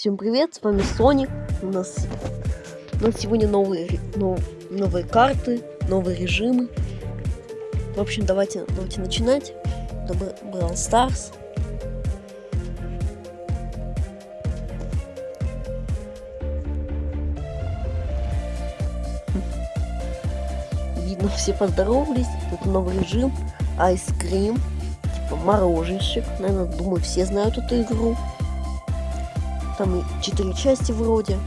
Всем привет, с вами Соник. У нас, у нас сегодня новые, нов, новые карты, новые режимы. В общем, давайте, давайте начинать. Это Brawl Stars. Видно, все поздоровались. Это новый режим. Cream. Типа мороженщик. Наверное, думаю, все знают эту игру. Там четыре части вроде.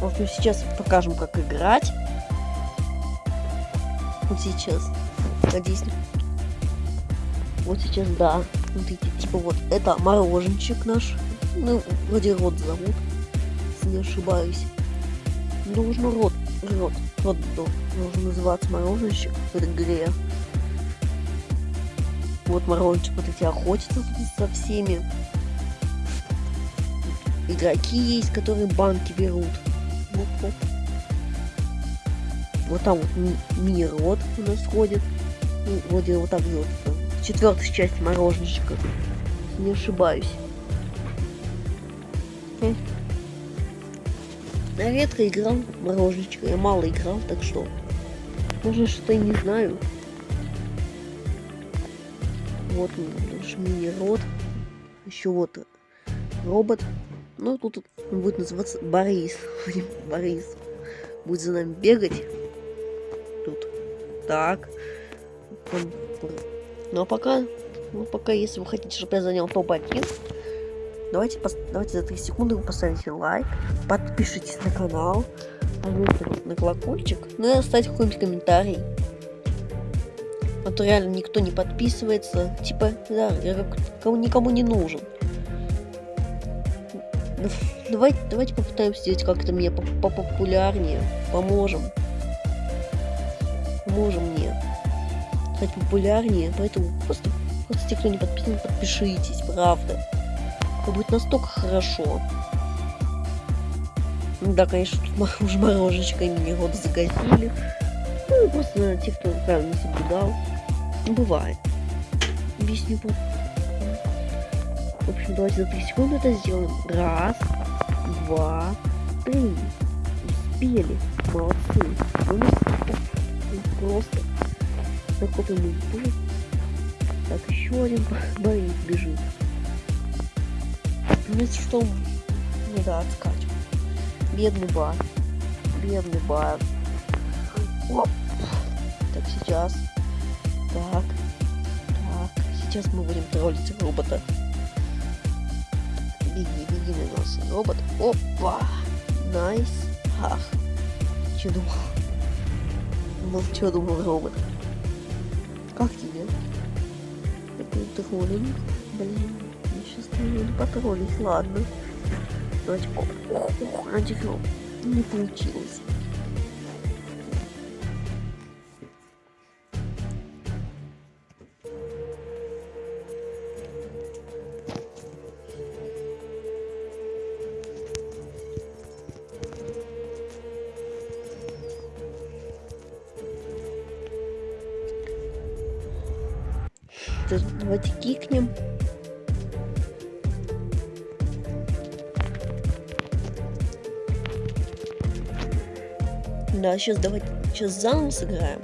В общем, сейчас покажем, как играть. Вот сейчас. Надеюсь. Вот сейчас, да. Смотрите, типа вот это мороженчик наш. Ну, вроде рот зовут, если не ошибаюсь. Нужно рот, рот, рот должен называться мороженщик в игре. Вот мороженщик вот эти охотятся со всеми. Игроки есть, которые банки берут. Вот, вот. Вот там вот ми мини-рот у нас ходит. Ну, вроде вот так вот. Четвертая часть мороженщика. Не ошибаюсь. Я редко играл в я мало играл, так что, может что-то и не знаю. Вот наш мини-рот, еще вот робот, ну тут он будет называться Борис, Борис. Будет за нами бегать, тут, так, ну а пока, ну пока, если вы хотите, чтобы я занял топ-1, Давайте, давайте за 3 секунды вы поставите лайк, подпишитесь на канал, на колокольчик, ну и оставьте какой-нибудь комментарий. А то реально никто не подписывается. Типа, да, как никому не нужен. Давайте, давайте попытаемся сделать как-то мне попопулярнее. Поможем. Поможем мне стать популярнее. Поэтому просто, просто те, кто не подписан, подпишитесь, правда. Это будет настолько хорошо. Да, конечно, тут уже морожечко имени года загасили. Ну, просто, наверное, те, кто правильно соблюдал. Ну, бывает. Объясню. В общем, давайте за 3 секунды это сделаем. Раз, два, три. Успели. Молодцы. Ну, просто накопим импульс. Так, еще один Борис бежит. Вместо что не да, откать. Бедный бар. Бедный бар. Оп. Так, сейчас. Так. Так. Сейчас мы будем троллить робота. Беги, беги на нас, робот. Опа! Nice. Ах. Че думал? Думал, что думал робот? Как тебе? Троллинг? Блин потроллить, ладно. Давайте, ох, ох, ох, антифил. Не получилось. Давайте кикнем. Да, сейчас давайте, сейчас заново сыграем.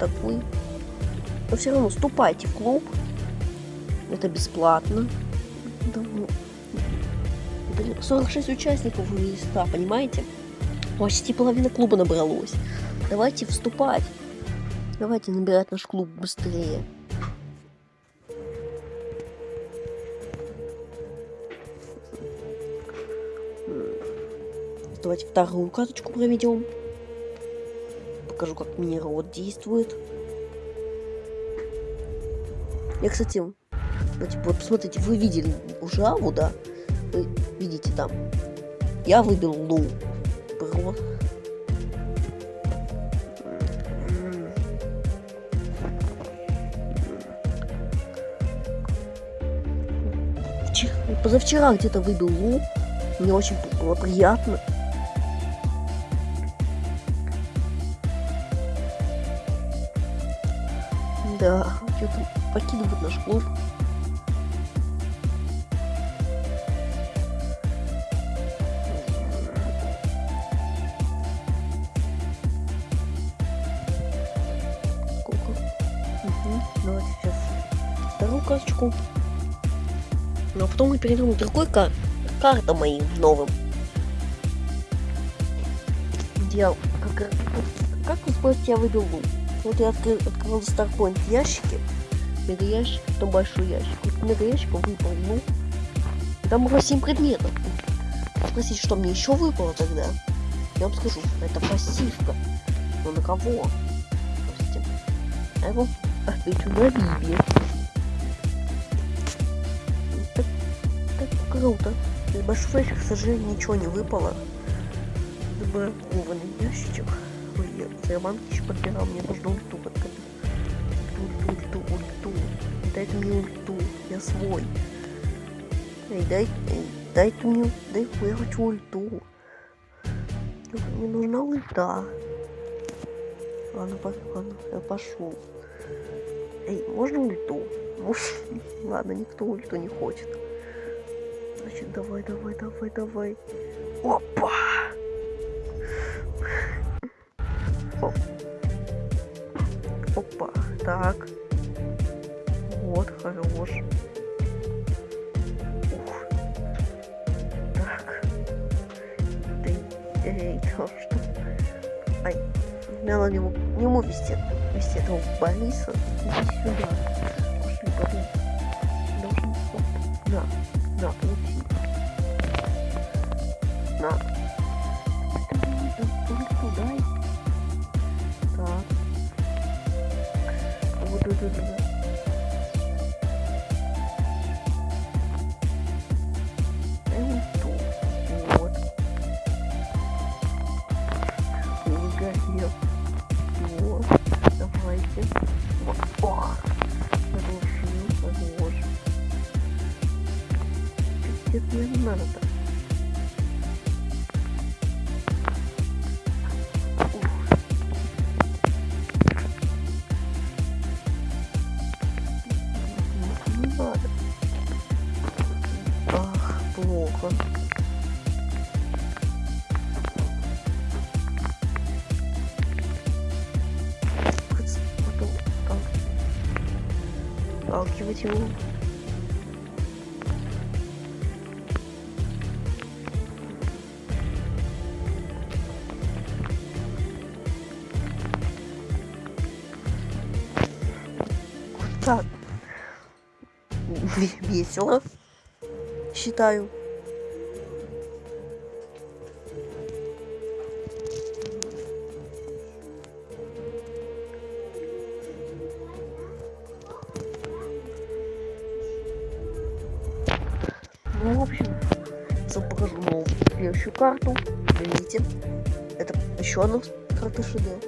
Такой. Но все равно вступайте в клуб. Это бесплатно. 46 ну, участников вывели 100, понимаете? Почти половина клуба набралось. Давайте вступать. Давайте набирать наш клуб быстрее. Давайте вторую карточку проведем. Покажу, как мини-рот действует. Я, кстати, давайте, вот посмотрите, вы видели Ужаву, да? Вы видите там. Я выбил Лу. Про. Позавчера где-то выбил Лу. Мне очень было приятно. Да, что-то покидывают наш клуб. Сколько? Угу. Давайте сейчас вторую карточку. Ну а потом мы перейдем к другой кар карта моим новым. Где как, как вы спросите, я выбил лук? Вот я открыл, открыл Starpoint ящики, мега ящик, потом большой ящик. Вот мега ящик выпал, ну, там было 7 предметов. Спросите, что мне еще выпало тогда? Я вам скажу, это пассивка. Но на кого? Простите. А его отвечу на. Так, так круто. Из большого ящика, к сожалению, ничего не выпало. Забракованный ящичек банки еще подбирал, мне нужно ульту подкопить. Ульту, ульту, ульту, Дайте мне ульту, я свой. Эй, дай, эй, дай ты мне, дай, я хочу ульту. Мне нужна ульта. Ладно, ладно, я пошел. Эй, можно ульту? Ладно, никто ульту не хочет. Значит, давай, давай, давай, давай. Опа! Так. Вот, хорош. Ух. Так. Ты, эй, что? Ай, надо ему, ему вести, вести этого Бориса. Иди сюда. Пошли, Борис. Должен, оп, на, на, получи. На. Да-да-да. Вот. Его. Вот так. Весело, считаю. Следующую карту. Видите? Это еще одна карта шедевр.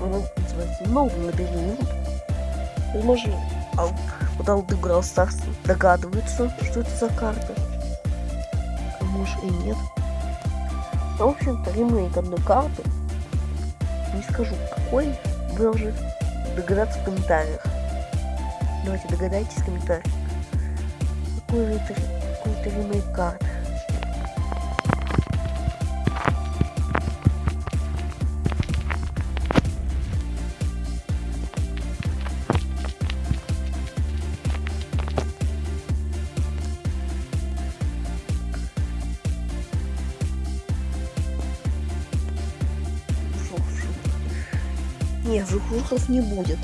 Он называется новый лабиринт. Возможно, вот Алды Брал Старс догадывается, что это за карта. А может и нет. В общем-то, ремейк одной карты не скажу какой, вы уже догадаться в комментариях. Давайте догадайтесь в комментариях. Какой это, какой это ремейк карт? Не, жухухов не будет.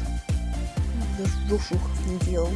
Даже жухухов не делал.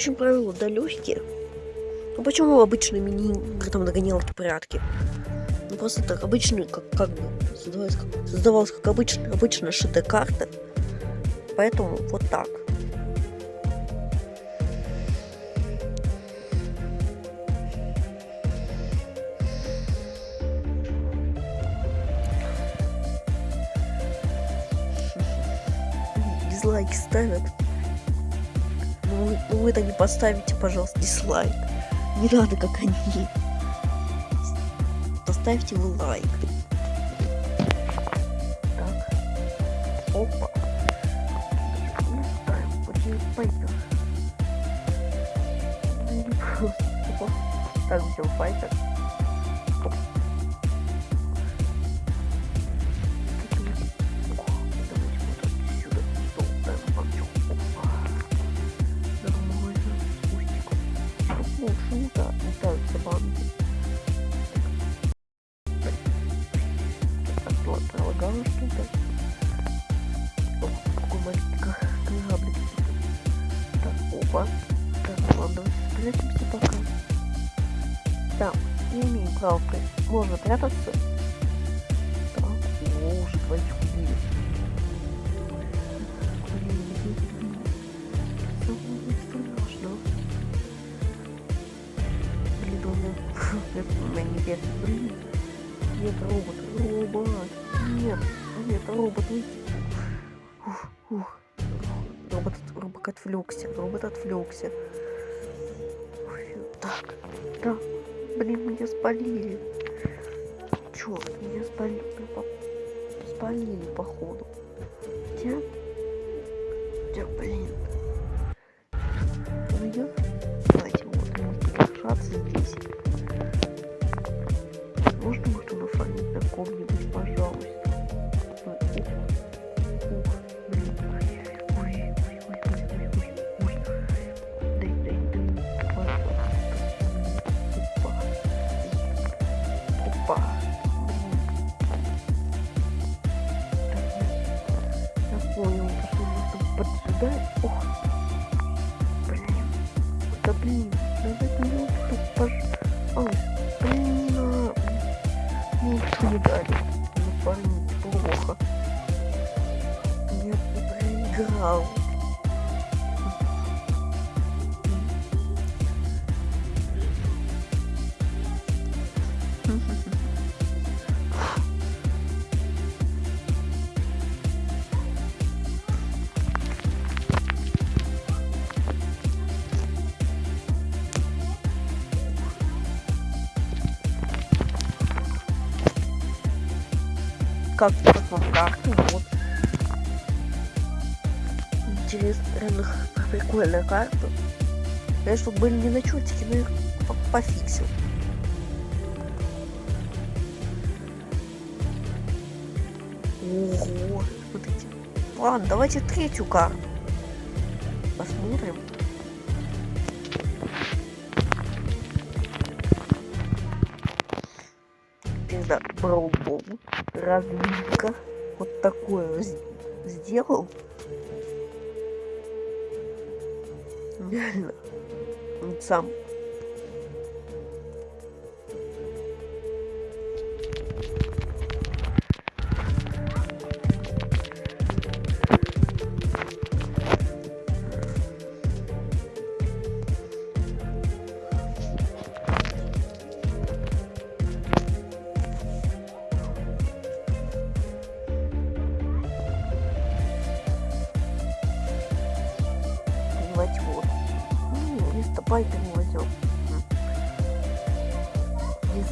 Общем, правила да легкие. Ну почему обычные мини-игры там догонялки прятки? Ну просто так обычные, как, как бы создавалась как, создавалась как обычная, обычная шитая карта. Поэтому вот так. Дизлайки ставят. Ну вы, ну вы-то не поставите, пожалуйста, дизлайк. Не надо, как они. Поставьте вы лайк. Так. Опа. Ну. Ну. Так, взял файтер. Ладно, пролагало что-то. О, какой маленький кораблик. Так, опа. Так, ладно, спрячемся пока. Да, не имеем права. Можно прятаться. Так, о, уже двоих убили. На- на небес. Блин. Нет, робот, робот. Нет, нет, робот, уйди. Ух, ух. Робот, робот отвлекся, робот отвлекся. Так, да. Блин, меня спалили. Черт, меня спалили. Спалили, походу. Где? Где, блин? Идет? Давайте вот, может держаться здесь. Можно будет он оформить на ком-нибудь, поджидать. Ох. Блин. Да блин, надо минутку, пожалуйста. Блин, не надо. Минутку не дали. Ну, парень, плохо. Я проиграл. Как, как вам карты? Вот. Интересно, реально прикольная карта. Конечно, были не на чертике, но их по- пофиксил. Ого, смотрите. Ладно, давайте третью карту. Посмотрим. С- сделал. Сам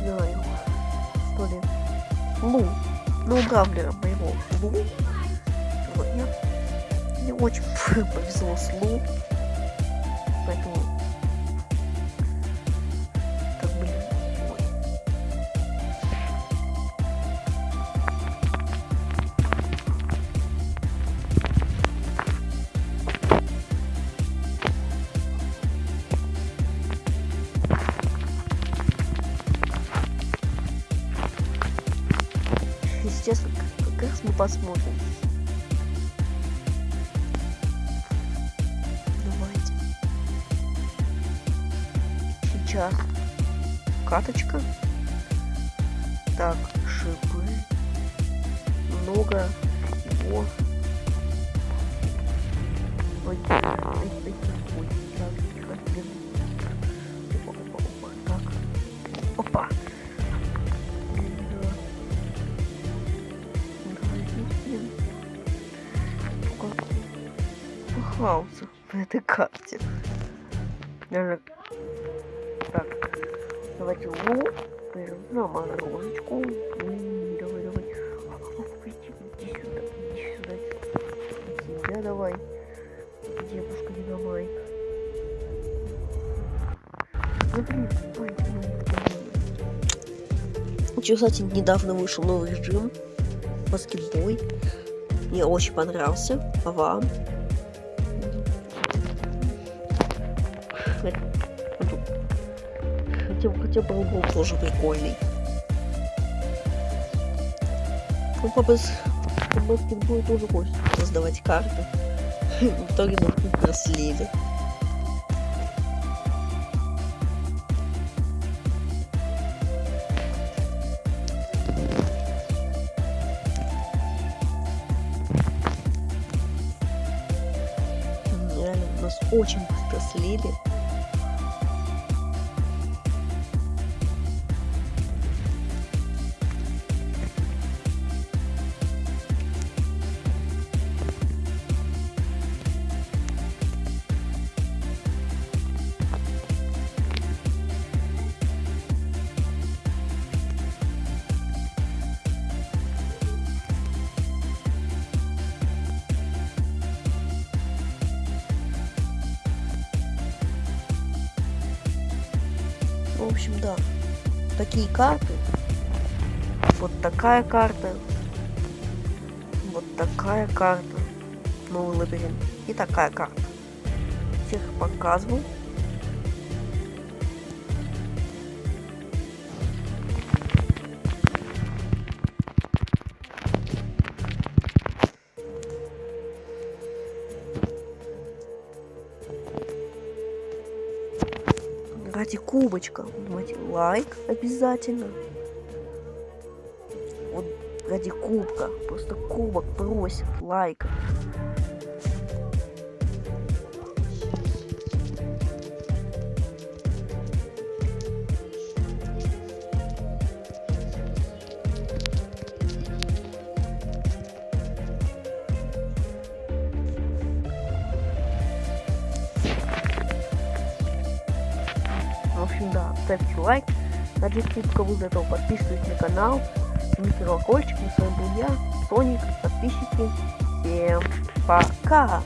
Знаю. Что ли? Лу. Ну, гамблера моего. Лу. Сегодня. Мне очень повезло с Лу. Поэтому... посмотрим. Давайте. Сейчас. Каточка. Так, шипы. Много его. Ой, ой, ой, ой, ой, так. Опа, опа, пахался в этой карте. Наверное, так, давайте лу, на морозочку. М, Давай, давай. Иди, сюда, иди сюда. Тебя давай. Девушка, не давай. Ну, ой, ну, кстати, недавно вышел новый режим баскетбой. Мне очень понравился. А вам? Хотя, хотя бы был тоже прикольный. Ну, по, бас... по баскетболу тоже хочется создавать карты. В итоге тут слили. М, Реально, нас очень быстро слили. В общем, да. Такие карты. Вот такая карта. Вот такая карта. Новый лабиринт. И такая карта. Всех показывал. Ради кубочка. Думаете, лайк обязательно. Вот ради кубка. Просто кубок просит лайка. Ради кубка вы этого подписывайтесь на канал. Жмите колокольчик. И с вами был я, Соник. Подписчики. Всем пока!